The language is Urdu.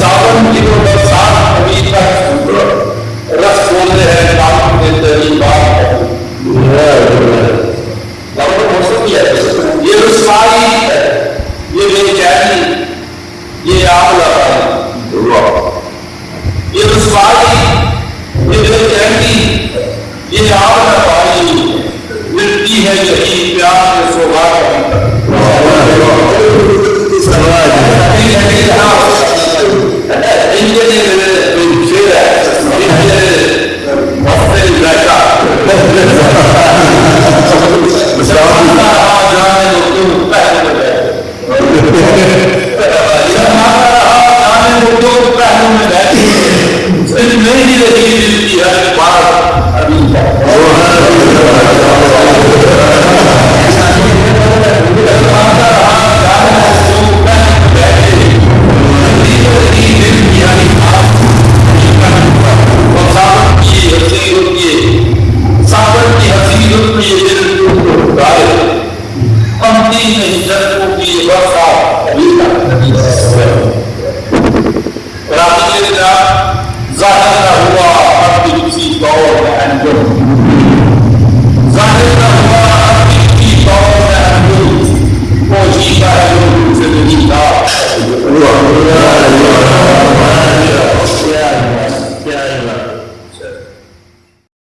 ساون کلو پر سات ابھی تک رس بولتے ہیں کام کے تری ہے یہ رسوائی ہے، یہ بے چینی یہ آگ لگا یہ رسوائی یہ بے چینی یہ آگ لگا ملتی ہے یہی پیار نہیں جب کو بھی وقت آپ ابھی تک نہیں سکتے Yeah.